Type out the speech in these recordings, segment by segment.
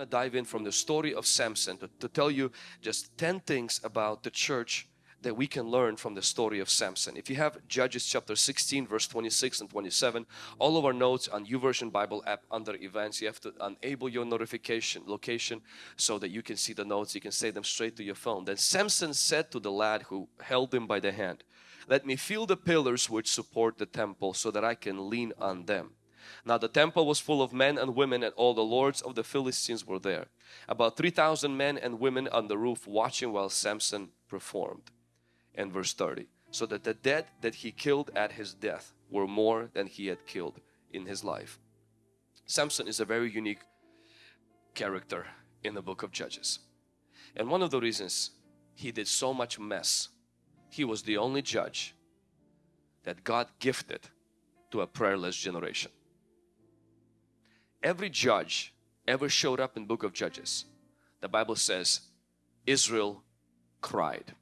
to dive in from the story of Samson to, to tell you just 10 things about the church that we can learn from the story of Samson. If you have Judges chapter 16 verse 26 and 27, all of our notes on YouVersion Bible app under events, you have to enable your notification location so that you can see the notes, you can say them straight to your phone. Then Samson said to the lad who held him by the hand, let me feel the pillars which support the temple so that I can lean on them. Now the temple was full of men and women and all the lords of the Philistines were there. About 3,000 men and women on the roof watching while Samson performed. And verse 30. So that the dead that he killed at his death were more than he had killed in his life. Samson is a very unique character in the book of Judges. And one of the reasons he did so much mess, he was the only judge that God gifted to a prayerless generation every judge ever showed up in book of Judges, the Bible says Israel cried.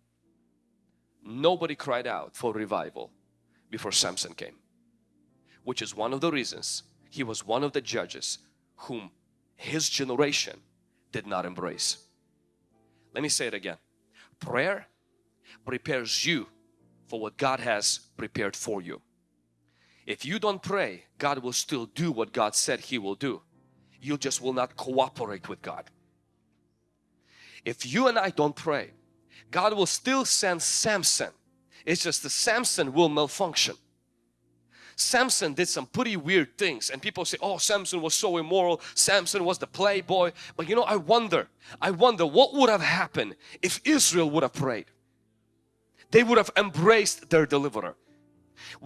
Nobody cried out for revival before Samson came. Which is one of the reasons he was one of the judges whom his generation did not embrace. Let me say it again. Prayer prepares you for what God has prepared for you. If you don't pray, God will still do what God said He will do. You just will not cooperate with God. If you and I don't pray, God will still send Samson. It's just the Samson will malfunction. Samson did some pretty weird things and people say, oh Samson was so immoral, Samson was the playboy. But you know, I wonder, I wonder what would have happened if Israel would have prayed. They would have embraced their deliverer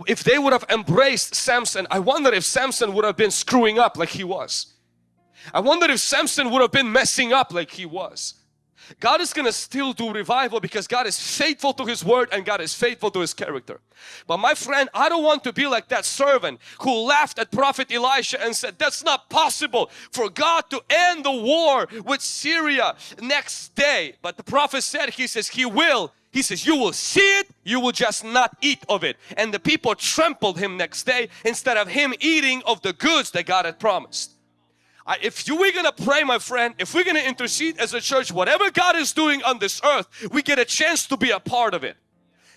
if they would have embraced Samson, I wonder if Samson would have been screwing up like he was. I wonder if Samson would have been messing up like he was. God is going to still do revival because God is faithful to His word and God is faithful to His character. But my friend, I don't want to be like that servant who laughed at prophet Elisha and said, that's not possible for God to end the war with Syria next day. But the prophet said, he says, He will he says, you will see it, you will just not eat of it. And the people trampled him next day instead of him eating of the goods that God had promised. if you, we're gonna pray my friend, if we're gonna intercede as a church, whatever God is doing on this earth, we get a chance to be a part of it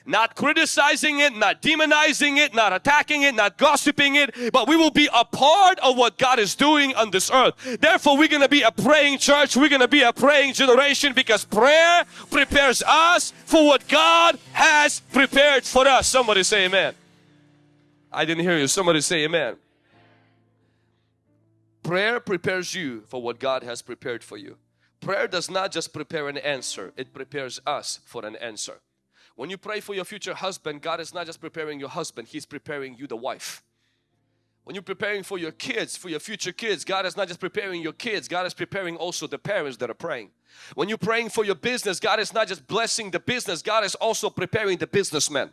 not criticizing it, not demonizing it, not attacking it, not gossiping it, but we will be a part of what God is doing on this earth. Therefore, we're going to be a praying church. We're going to be a praying generation because prayer prepares us for what God has prepared for us. Somebody say amen. I didn't hear you. Somebody say amen. Prayer prepares you for what God has prepared for you. Prayer does not just prepare an answer, it prepares us for an answer. When you pray for your future husband, God is not just preparing your husband, He's preparing you the wife. When you're preparing for your kids, for your future kids, God is not just preparing your kids, God is preparing also the parents that are praying. When you're praying for your business, God is not just blessing the business, God is also preparing the businessman.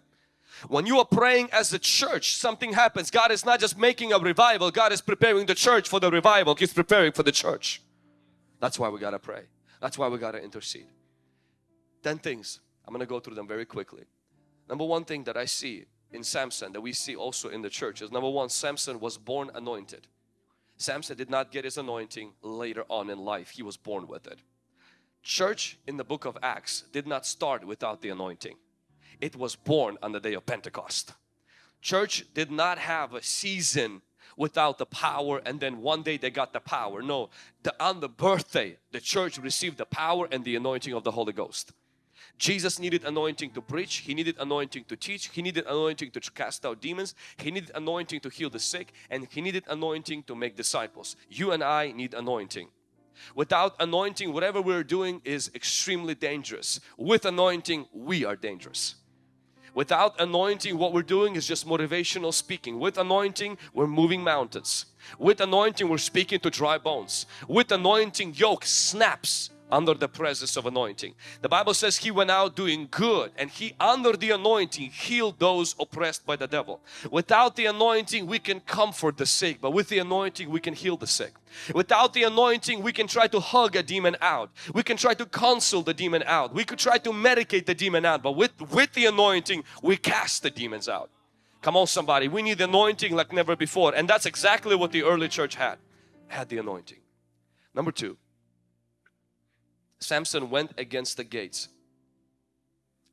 When you are praying as a church, something happens. God is not just making a revival, God is preparing the church for the revival. He's preparing for the church. That's why we got to pray. That's why we got to intercede. 10 things I'm going to go through them very quickly. Number one thing that I see in Samson that we see also in the church is number one, Samson was born anointed. Samson did not get his anointing later on in life. He was born with it. Church in the book of Acts did not start without the anointing. It was born on the day of Pentecost. Church did not have a season without the power and then one day they got the power. No, the, on the birthday the church received the power and the anointing of the Holy Ghost. Jesus needed anointing to preach, He needed anointing to teach, He needed anointing to cast out demons, He needed anointing to heal the sick and He needed anointing to make disciples. You and I need anointing. Without anointing, whatever we're doing is extremely dangerous. With anointing, we are dangerous. Without anointing, what we're doing is just motivational speaking. With anointing, we're moving mountains. With anointing, we're speaking to dry bones. With anointing, yoke snaps under the presence of anointing. The Bible says he went out doing good and he under the anointing healed those oppressed by the devil. Without the anointing we can comfort the sick but with the anointing we can heal the sick. Without the anointing we can try to hug a demon out. We can try to counsel the demon out. We could try to medicate the demon out but with, with the anointing we cast the demons out. Come on somebody, we need the anointing like never before and that's exactly what the early church had. Had the anointing. Number two, Samson went against the gates.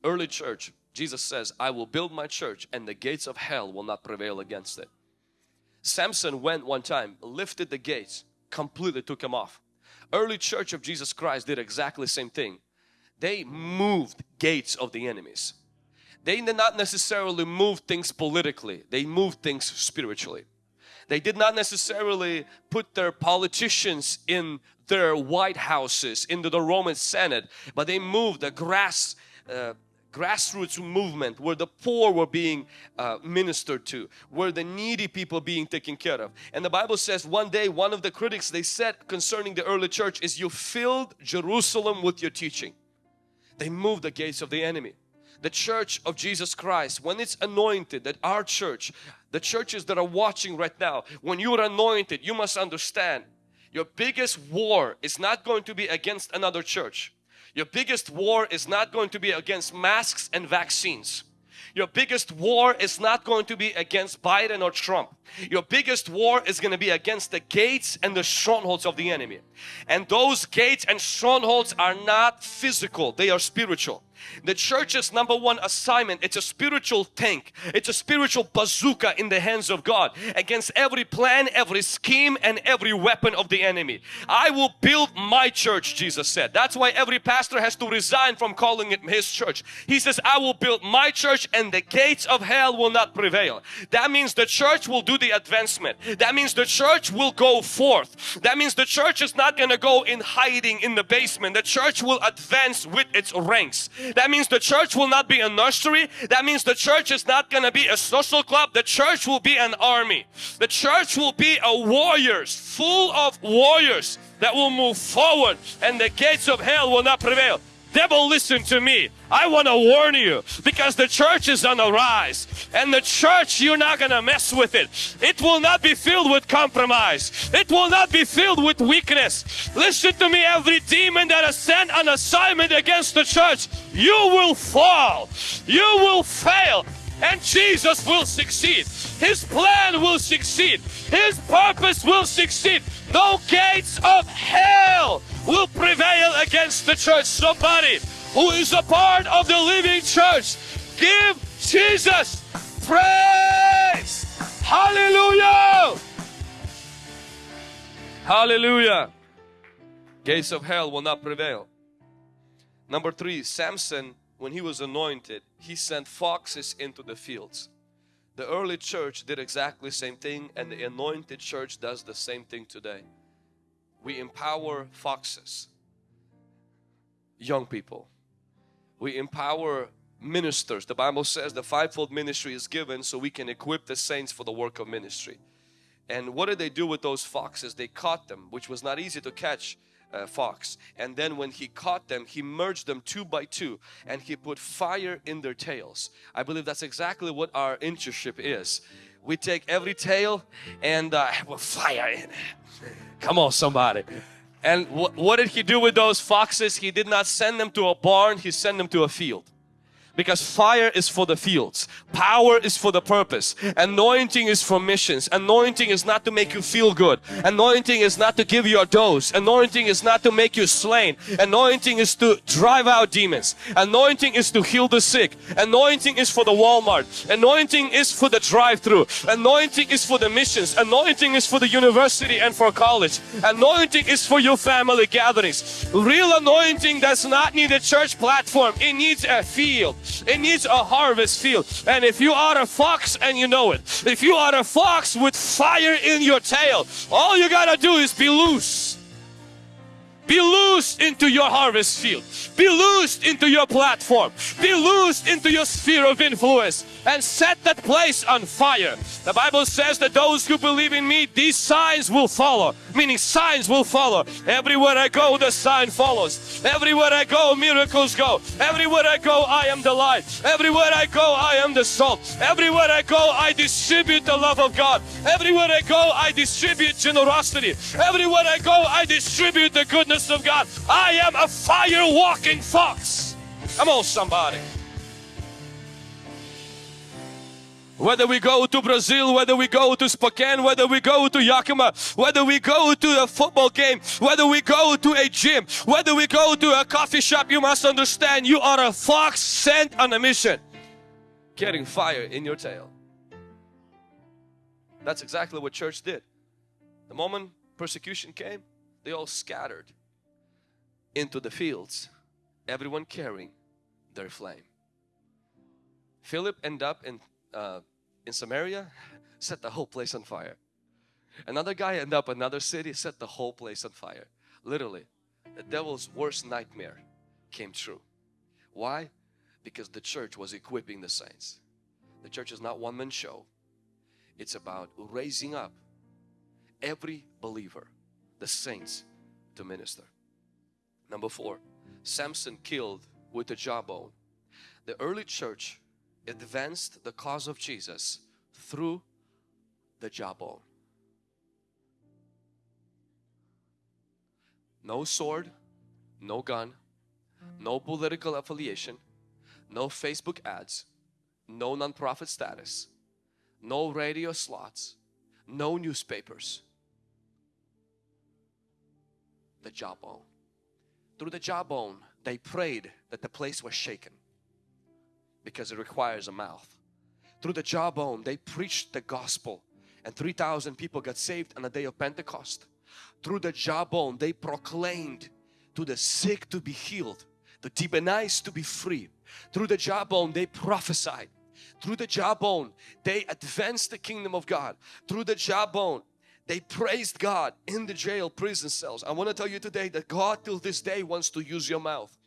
Early church, Jesus says, I will build my church and the gates of hell will not prevail against it. Samson went one time, lifted the gates, completely took them off. Early church of Jesus Christ did exactly the same thing. They moved gates of the enemies. They did not necessarily move things politically, they moved things spiritually. They did not necessarily put their politicians in their White Houses, into the Roman Senate, but they moved the grass uh, grassroots movement where the poor were being uh, ministered to where the needy people being taken care of. And the bible says one day one of the critics they said concerning the early church is you filled jerusalem with your teaching. They moved the gates of the enemy. The church of jesus christ when it's anointed that our church the churches that are watching right now when you are anointed you must understand your biggest war is not going to be against another church your biggest war is not going to be against masks and vaccines. Your biggest war is not going to be against Biden or Trump. Your biggest war is going to be against the gates and the strongholds of the enemy. And those gates and strongholds are not physical, they are spiritual. The church's number one assignment, it's a spiritual tank. It's a spiritual bazooka in the hands of God against every plan, every scheme and every weapon of the enemy. I will build my church, Jesus said. That's why every pastor has to resign from calling it his church. He says, I will build my church and the gates of hell will not prevail. That means the church will do the advancement. That means the church will go forth. That means the church is not going to go in hiding in the basement. The church will advance with its ranks. That means the church will not be a nursery. That means the church is not going to be a social club. The church will be an army. The church will be a warriors, full of warriors that will move forward and the gates of hell will not prevail. Devil, listen to me. I want to warn you because the church is on the rise and the church, you're not going to mess with it. It will not be filled with compromise. It will not be filled with weakness. Listen to me, every demon that is sent on assignment against the church, you will fall. You will fail and Jesus will succeed. His plan will succeed. His purpose will succeed. No gates of hell will prevail against the church. Somebody who is a part of the living church, give Jesus praise. Hallelujah. Hallelujah. Gates of hell will not prevail. Number three, Samson, when he was anointed, he sent foxes into the fields. The early church did exactly same thing and the anointed church does the same thing today. We empower foxes, young people. We empower ministers. The Bible says the fivefold ministry is given so we can equip the saints for the work of ministry. And what did they do with those foxes? They caught them, which was not easy to catch uh, fox. And then when he caught them, he merged them two by two and he put fire in their tails. I believe that's exactly what our internship is. We take every tail and uh, put fire in it. Come on somebody. And wh what did he do with those foxes? He did not send them to a barn, he sent them to a field because fire is for the fields power is for the purpose anointing is for missions anointing is not to make you feel good anointing is not to give you a dose anointing is not to make you slain anointing is to drive out demons anointing is to heal the sick anointing is for the Walmart anointing is for the drive-through anointing is for the missions anointing is for the university and for college anointing is for your family gatherings real anointing does not need a church platform it needs a field it needs a harvest field. And if you are a fox and you know it, if you are a fox with fire in your tail, all you gotta do is be loose. Loosed into your harvest field. Be loosed into your platform. Be loosed into your sphere of influence and set that place on fire. The Bible says that those who believe in me, these signs will follow. Meaning signs will follow. Everywhere I go, the sign follows. Everywhere I go, miracles go. Everywhere I go, I am the light. Everywhere I go, I am the salt. Everywhere I go, I distribute the love of God. Everywhere I go, I distribute generosity. Everywhere I go, I distribute the goodness of God. I am a fire walking fox. Come on, somebody. Whether we go to Brazil, whether we go to Spokane, whether we go to Yakima, whether we go to a football game, whether we go to a gym, whether we go to a coffee shop, you must understand you are a fox sent on a mission. Getting fire in your tail. That's exactly what church did. The moment persecution came, they all scattered into the fields, everyone carrying their flame. Philip ended up in uh, in Samaria, set the whole place on fire. Another guy ended up another city, set the whole place on fire. Literally, the devil's worst nightmare came true. Why? Because the church was equipping the saints. The church is not one man show. It's about raising up every believer, the saints, to minister. Number four, Samson killed with the jawbone. The early church advanced the cause of Jesus through the jawbone. No sword, no gun, no political affiliation, no Facebook ads, no non-profit status, no radio slots, no newspapers. The jawbone. Through the jawbone, they prayed that the place was shaken because it requires a mouth. Through the jawbone, they preached the gospel and 3,000 people got saved on the day of Pentecost. Through the jawbone, they proclaimed to the sick to be healed, the demonized to be free. Through the jawbone, they prophesied. Through the jawbone, they advanced the kingdom of God. Through the jawbone, they praised God in the jail prison cells. I want to tell you today that God till this day wants to use your mouth.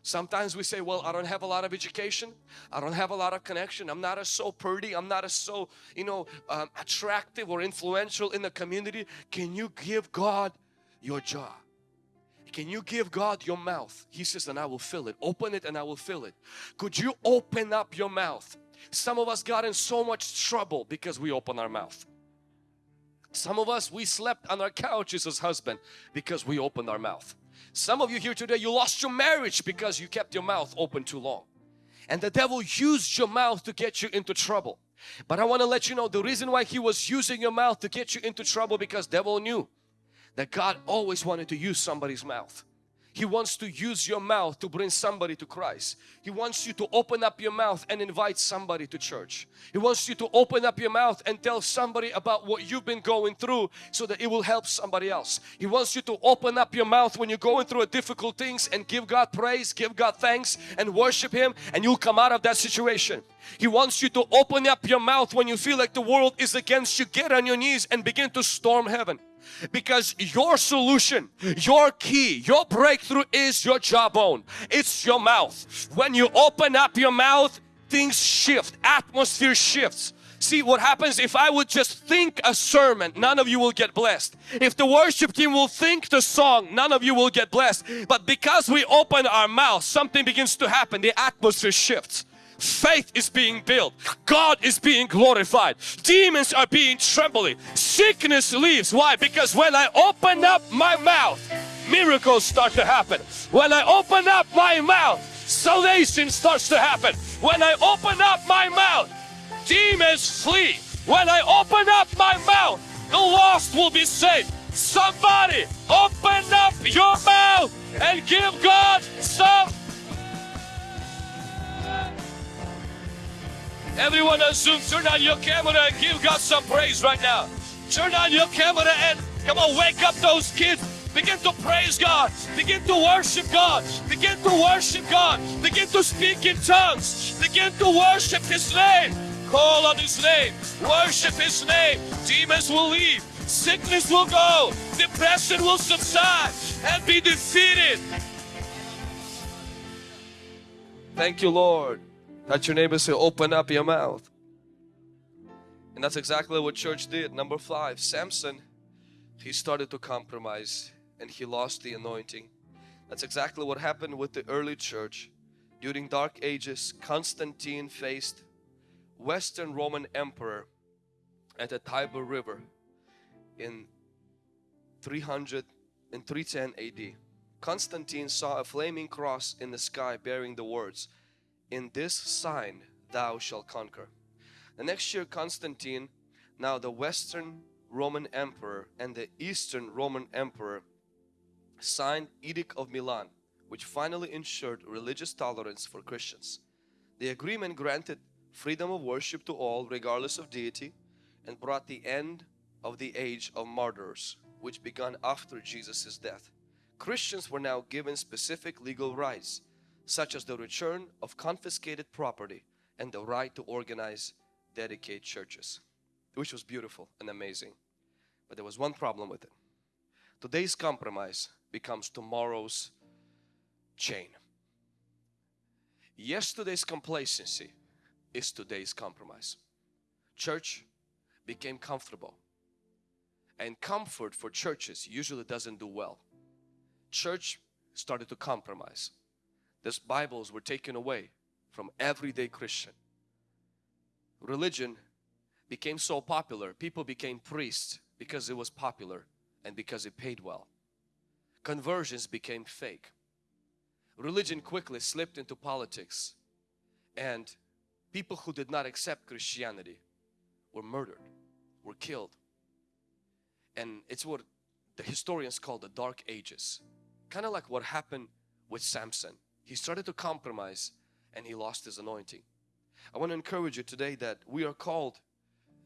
Sometimes we say, well, I don't have a lot of education. I don't have a lot of connection. I'm not as so pretty. I'm not as so, you know, um, attractive or influential in the community. Can you give God your jaw? Can you give God your mouth? He says, and I will fill it. Open it and I will fill it. Could you open up your mouth? Some of us got in so much trouble because we open our mouth. Some of us, we slept on our couches as husband because we opened our mouth. Some of you here today, you lost your marriage because you kept your mouth open too long. And the devil used your mouth to get you into trouble. But I want to let you know the reason why he was using your mouth to get you into trouble because devil knew that God always wanted to use somebody's mouth. He wants to use your mouth to bring somebody to Christ. He wants you to open up your mouth and invite somebody to church. He wants you to open up your mouth and tell somebody about what you've been going through so that it will help somebody else. He wants you to open up your mouth when you're going through a difficult things and give God praise, give God thanks and worship Him and you'll come out of that situation. He wants you to open up your mouth when you feel like the world is against you. Get on your knees and begin to storm heaven because your solution your key your breakthrough is your jawbone it's your mouth when you open up your mouth things shift atmosphere shifts See what happens if I would just think a sermon, none of you will get blessed. If the worship team will think the song, none of you will get blessed. But because we open our mouth, something begins to happen. The atmosphere shifts faith is being built. God is being glorified. Demons are being trembling. Sickness leaves. Why? Because when I open up my mouth miracles start to happen. When I open up my mouth salvation starts to happen. When I open up my mouth demons flee. When I open up my mouth the lost will be saved. Somebody open up your mouth and give God some Everyone on Zoom, turn on your camera and give God some praise right now. Turn on your camera and come on, wake up those kids. Begin to praise God. Begin to worship God. Begin to worship God. Begin to speak in tongues. Begin to worship His name. Call on His name. Worship His name. Demons will leave. Sickness will go. Depression will subside and be defeated. Thank you, Lord. Touch your neighbor say, open up your mouth. And that's exactly what church did. Number five, Samson, he started to compromise and he lost the anointing. That's exactly what happened with the early church. During dark ages, Constantine faced Western Roman Emperor at the Tiber River in 300 and 310 AD. Constantine saw a flaming cross in the sky bearing the words, in this sign thou shalt conquer. The next year Constantine, now the Western Roman Emperor and the Eastern Roman Emperor signed Edict of Milan which finally ensured religious tolerance for Christians. The agreement granted freedom of worship to all regardless of deity and brought the end of the age of martyrs which began after Jesus' death. Christians were now given specific legal rights such as the return of confiscated property and the right to organize dedicate churches which was beautiful and amazing. But there was one problem with it. Today's compromise becomes tomorrow's chain. Yesterday's complacency is today's compromise. Church became comfortable. And comfort for churches usually doesn't do well. Church started to compromise these Bibles were taken away from everyday Christian. Religion became so popular people became priests because it was popular and because it paid well. Conversions became fake. Religion quickly slipped into politics and people who did not accept Christianity were murdered were killed. And it's what the historians call the dark ages kind of like what happened with Samson he started to compromise and he lost his anointing. I want to encourage you today that we are called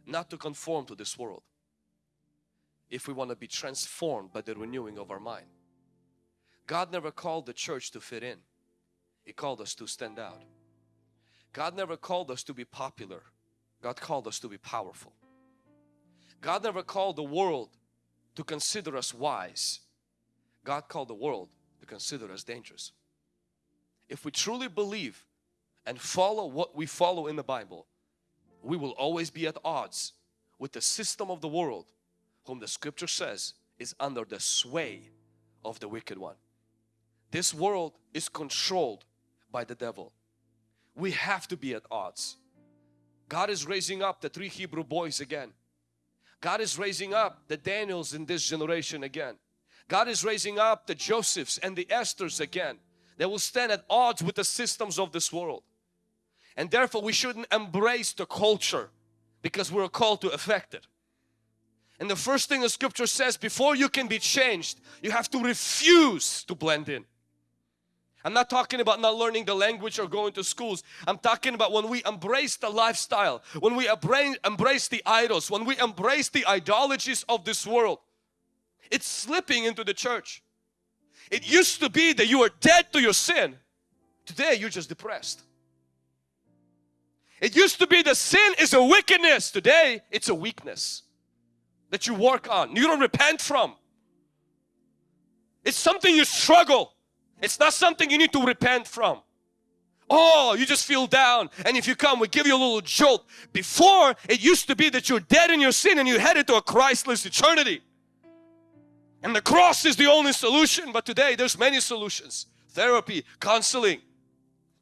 not to conform to this world if we want to be transformed by the renewing of our mind. God never called the church to fit in. He called us to stand out. God never called us to be popular. God called us to be powerful. God never called the world to consider us wise. God called the world to consider us dangerous if we truly believe and follow what we follow in the Bible we will always be at odds with the system of the world whom the scripture says is under the sway of the wicked one. This world is controlled by the devil. We have to be at odds. God is raising up the three Hebrew boys again. God is raising up the Daniels in this generation again. God is raising up the Josephs and the Esthers again they will stand at odds with the systems of this world and therefore we shouldn't embrace the culture because we're called to affect it and the first thing the scripture says before you can be changed you have to refuse to blend in I'm not talking about not learning the language or going to schools. I'm talking about when we embrace the lifestyle, when we embrace the idols, when we embrace the ideologies of this world. It's slipping into the church. It used to be that you were dead to your sin. Today you're just depressed. It used to be the sin is a wickedness. Today it's a weakness that you work on. You don't repent from. It's something you struggle. It's not something you need to repent from. Oh, you just feel down and if you come we give you a little jolt. Before it used to be that you're dead in your sin and you headed to a Christless eternity. And the cross is the only solution but today there's many solutions. Therapy, counseling.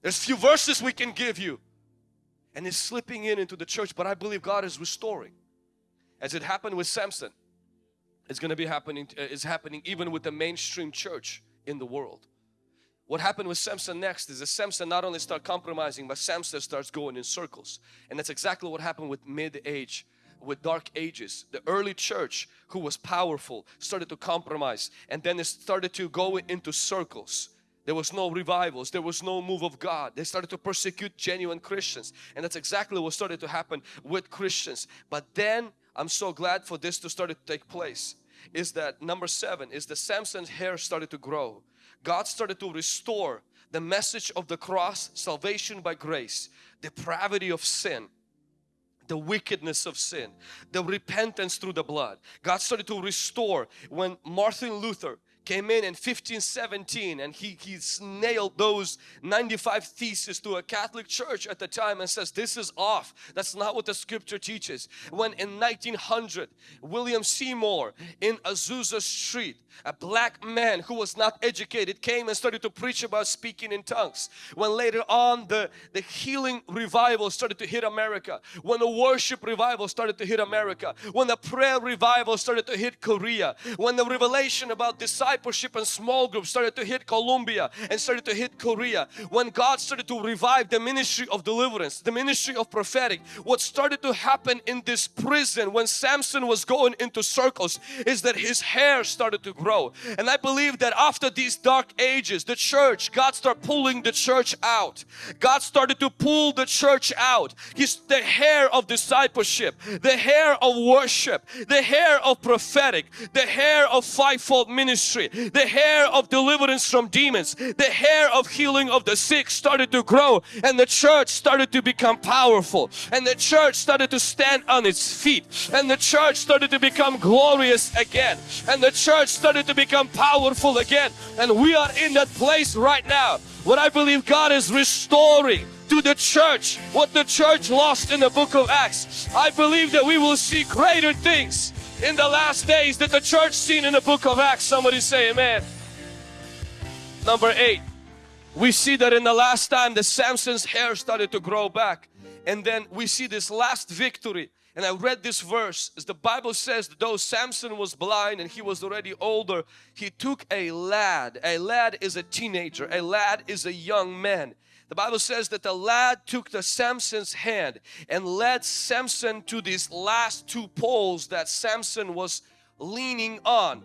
There's few verses we can give you. And it's slipping in into the church but I believe God is restoring. As it happened with Samson. It's going to be happening, uh, it's happening even with the mainstream church in the world. What happened with Samson next is that Samson not only start compromising but Samson starts going in circles and that's exactly what happened with mid-age with dark ages. The early church who was powerful started to compromise and then it started to go into circles. There was no revivals. There was no move of God. They started to persecute genuine Christians and that's exactly what started to happen with Christians. But then I'm so glad for this to start to take place is that number seven is the Samson's hair started to grow. God started to restore the message of the cross, salvation by grace, depravity of sin, the wickedness of sin, the repentance through the blood. God started to restore when Martin Luther came in in 1517 and he, he nailed those 95 theses to a Catholic church at the time and says this is off. That's not what the scripture teaches. When in 1900 William Seymour in Azusa Street a black man who was not educated came and started to preach about speaking in tongues. When later on the, the healing revival started to hit America. When the worship revival started to hit America. When the prayer revival started to hit Korea. When the revelation about disciples discipleship and small groups started to hit Colombia and started to hit Korea, when God started to revive the ministry of deliverance, the ministry of prophetic, what started to happen in this prison when Samson was going into circles is that his hair started to grow. And I believe that after these dark ages, the church, God started pulling the church out. God started to pull the church out. He's the hair of discipleship, the hair of worship, the hair of prophetic, the hair of fivefold ministry, the hair of deliverance from demons, the hair of healing of the sick started to grow and the church started to become powerful and the church started to stand on its feet and the church started to become glorious again and the church started to become powerful again and we are in that place right now what I believe God is restoring to the church what the church lost in the book of Acts. I believe that we will see greater things in the last days that the church seen in the book of Acts. Somebody say amen. Number eight, we see that in the last time the Samson's hair started to grow back and then we see this last victory and I read this verse as the Bible says though Samson was blind and he was already older he took a lad a lad is a teenager a lad is a young man the Bible says that the lad took the Samson's hand and led Samson to these last two poles that Samson was leaning on.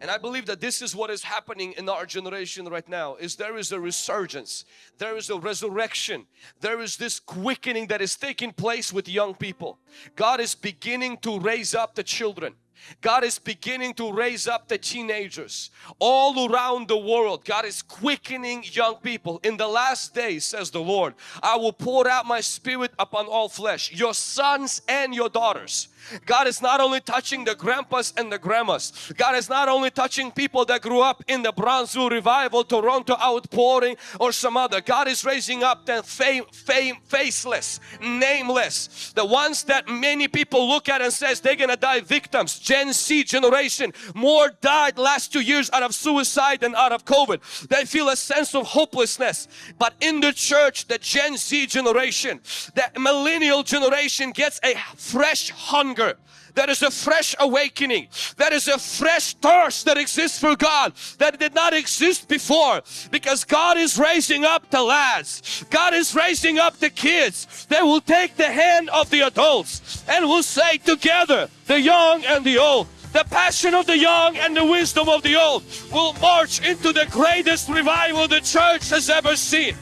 And I believe that this is what is happening in our generation right now is there is a resurgence, there is a resurrection, there is this quickening that is taking place with young people. God is beginning to raise up the children. God is beginning to raise up the teenagers all around the world. God is quickening young people. In the last days, says the Lord, I will pour out my spirit upon all flesh, your sons and your daughters. God is not only touching the grandpas and the grandmas. God is not only touching people that grew up in the Brownsville Revival, Toronto Outpouring or some other. God is raising up the fame, fame, faceless, nameless. The ones that many people look at and says they're gonna die victims. Gen Z generation. More died last two years out of suicide than out of COVID. They feel a sense of hopelessness. But in the church, the Gen Z generation, the millennial generation gets a fresh hunger there is a fresh awakening. There is a fresh thirst that exists for God that did not exist before because God is raising up the lads. God is raising up the kids. They will take the hand of the adults and will say together, the young and the old, the passion of the young and the wisdom of the old will march into the greatest revival the church has ever seen.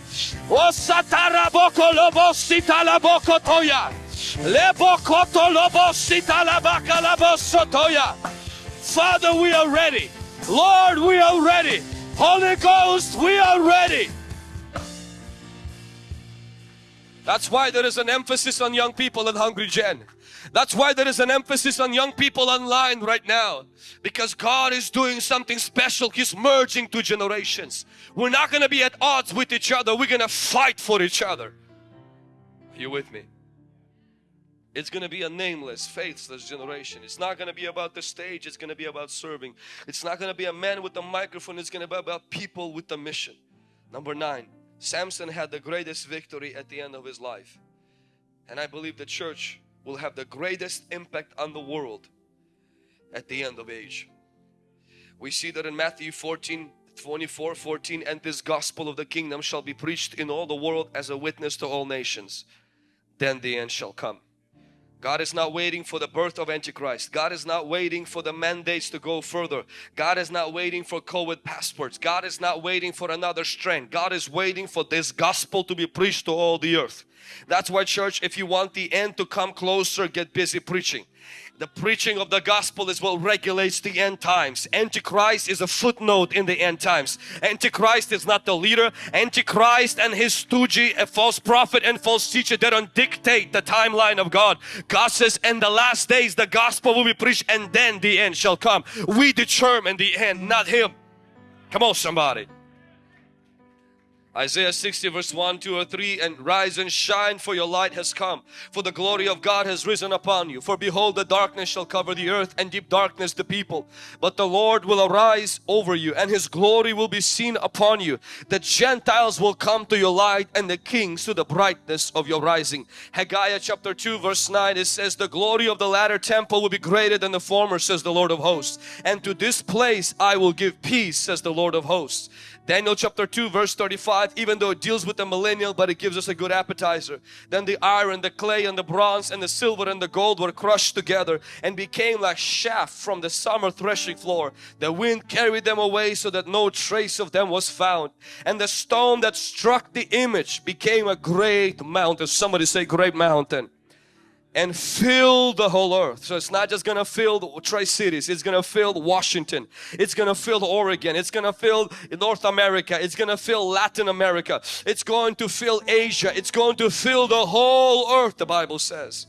Oh, Father, we are ready. Lord, we are ready. Holy Ghost, we are ready. That's why there is an emphasis on young people at Hungry Gen. That's why there is an emphasis on young people online right now. Because God is doing something special. He's merging two generations. We're not going to be at odds with each other. We're going to fight for each other. Are you with me? It's going to be a nameless, faithless generation. It's not going to be about the stage. It's going to be about serving. It's not going to be a man with a microphone. It's going to be about people with a mission. Number nine, Samson had the greatest victory at the end of his life. And I believe the church will have the greatest impact on the world at the end of age. We see that in Matthew 14, 24, 14, and this gospel of the kingdom shall be preached in all the world as a witness to all nations. Then the end shall come. God is not waiting for the birth of Antichrist. God is not waiting for the mandates to go further. God is not waiting for COVID passports. God is not waiting for another strength. God is waiting for this gospel to be preached to all the earth. That's why church, if you want the end to come closer, get busy preaching. The preaching of the gospel is what regulates the end times. Antichrist is a footnote in the end times. Antichrist is not the leader. Antichrist and his stooge, a false prophet and false teacher, they don't dictate the timeline of God. God says in the last days the gospel will be preached and then the end shall come. We determine the end, not him. Come on somebody. Isaiah 60 verse 1, 2 or 3 and rise and shine for your light has come for the glory of God has risen upon you. For behold the darkness shall cover the earth and deep darkness the people. But the Lord will arise over you and his glory will be seen upon you. The Gentiles will come to your light and the kings to the brightness of your rising. Haggai chapter 2 verse 9 it says the glory of the latter temple will be greater than the former says the Lord of hosts. And to this place I will give peace says the Lord of hosts Daniel chapter 2 verse 35 even though it deals with the millennial but it gives us a good appetizer. Then the iron, the clay and the bronze and the silver and the gold were crushed together and became like chaff from the summer threshing floor. The wind carried them away so that no trace of them was found. And the stone that struck the image became a great mountain. Somebody say great mountain and fill the whole earth. So it's not just gonna fill the Tri-Cities, it's gonna fill Washington, it's gonna fill Oregon, it's gonna fill North America, it's gonna fill Latin America, it's going to fill Asia, it's going to fill the whole earth, the Bible says.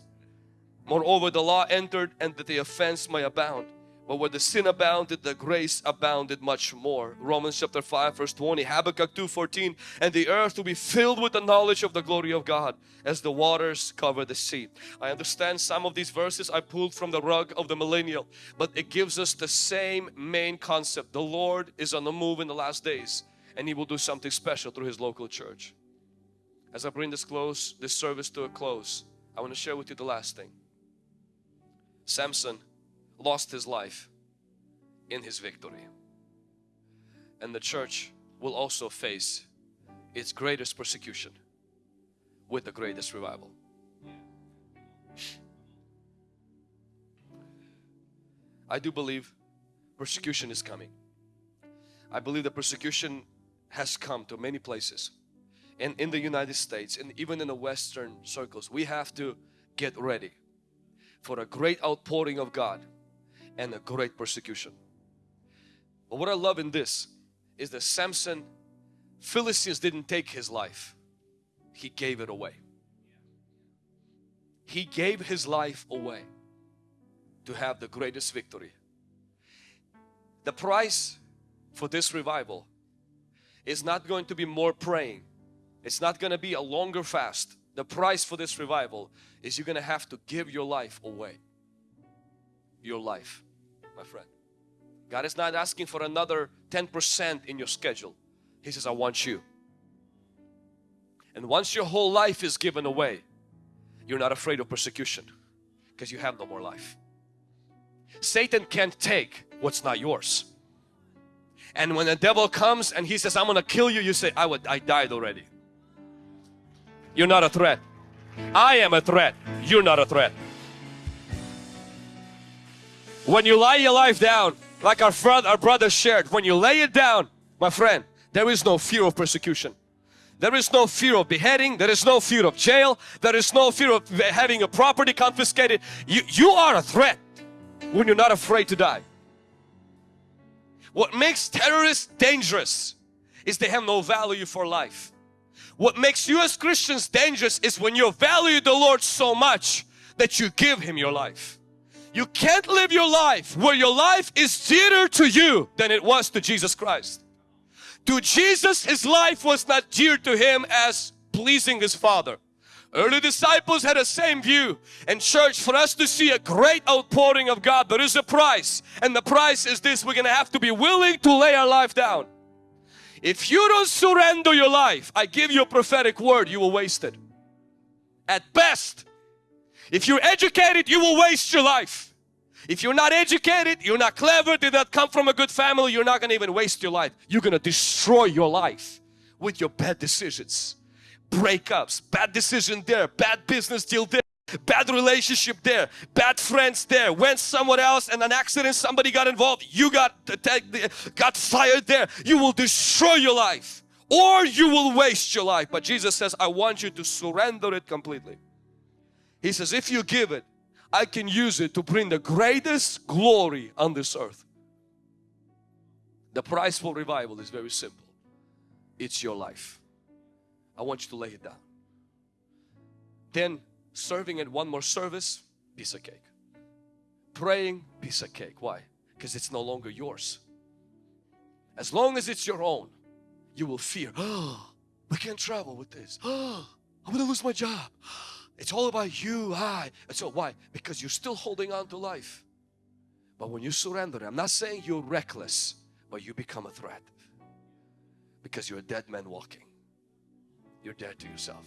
Moreover, the law entered and that the offense may abound. But where the sin abounded, the grace abounded much more. Romans chapter 5 verse 20, Habakkuk 2.14 And the earth will be filled with the knowledge of the glory of God as the waters cover the sea. I understand some of these verses I pulled from the rug of the millennial, but it gives us the same main concept. The Lord is on the move in the last days and He will do something special through His local church. As I bring this close, this service to a close, I want to share with you the last thing. Samson lost his life in his victory. And the church will also face its greatest persecution with the greatest revival. I do believe persecution is coming. I believe the persecution has come to many places and in the United States and even in the Western circles. We have to get ready for a great outpouring of God and a great persecution. But what I love in this is that Samson, Philistines didn't take his life. He gave it away. He gave his life away to have the greatest victory. The price for this revival is not going to be more praying. It's not going to be a longer fast. The price for this revival is you're going to have to give your life away your life, my friend. God is not asking for another 10% in your schedule. He says, I want you. And once your whole life is given away, you're not afraid of persecution because you have no more life. Satan can't take what's not yours. And when the devil comes and he says, I'm going to kill you, you say, I, would, I died already. You're not a threat. I am a threat. You're not a threat. When you lay your life down, like our, friend, our brother shared, when you lay it down, my friend, there is no fear of persecution. There is no fear of beheading. There is no fear of jail. There is no fear of having a property confiscated. You, you are a threat when you're not afraid to die. What makes terrorists dangerous is they have no value for life. What makes you as Christians dangerous is when you value the Lord so much that you give Him your life. You can't live your life where your life is dearer to you than it was to Jesus Christ. To Jesus, His life was not dear to Him as pleasing His Father. Early disciples had the same view. And church, for us to see a great outpouring of God, there is a price. And the price is this, we're going to have to be willing to lay our life down. If you don't surrender your life, I give you a prophetic word, you will waste it. At best, if you're educated, you will waste your life. If you're not educated, you're not clever, did not come from a good family, you're not going to even waste your life. You're going to destroy your life with your bad decisions. Breakups, bad decision there, bad business deal there, bad relationship there, bad friends there, went somewhere else and an accident, somebody got involved, you got, got fired there. You will destroy your life or you will waste your life. But Jesus says, I want you to surrender it completely. He says, if you give it, I can use it to bring the greatest glory on this earth. The price for revival is very simple. It's your life. I want you to lay it down. Then serving at one more service, piece of cake. Praying, piece of cake. Why? Because it's no longer yours. As long as it's your own, you will fear. Oh, I can't travel with this. Oh, I'm gonna lose my job. It's all about you, I. And so why? Because you're still holding on to life. But when you surrender, I'm not saying you're reckless, but you become a threat. Because you're a dead man walking. You're dead to yourself.